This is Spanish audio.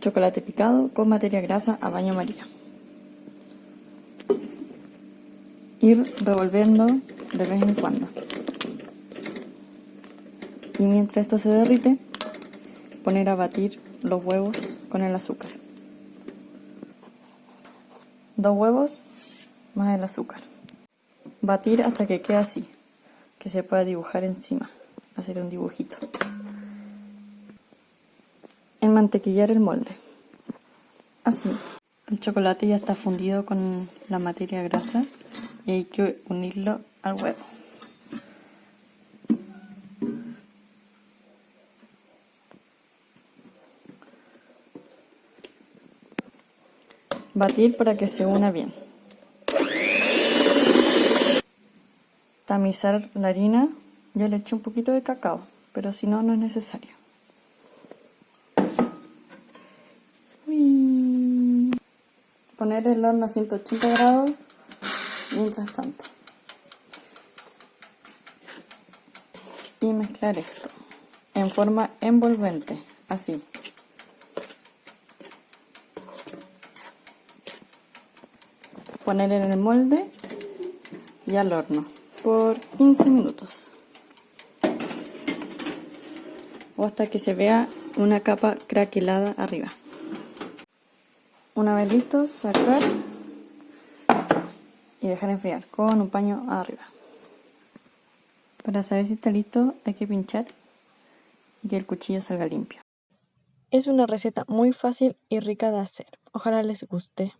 chocolate picado con materia grasa a baño María. Ir revolviendo de vez en cuando. Y mientras esto se derrite, poner a batir los huevos con el azúcar. Dos huevos más el azúcar. Batir hasta que quede así, que se pueda dibujar encima, hacer un dibujito. Enmantequillar el molde. Así. El chocolate ya está fundido con la materia grasa y hay que unirlo al huevo. Batir para que se una bien. Tamizar la harina. Yo le eché un poquito de cacao, pero si no, no es necesario. Poner el horno a 180 grados mientras tanto. Y mezclar esto en forma envolvente, así. Poner en el molde y al horno por 15 minutos. O hasta que se vea una capa craquelada arriba. Una vez listo, sacar y dejar enfriar con un paño arriba. Para saber si está listo hay que pinchar y que el cuchillo salga limpio. Es una receta muy fácil y rica de hacer. Ojalá les guste.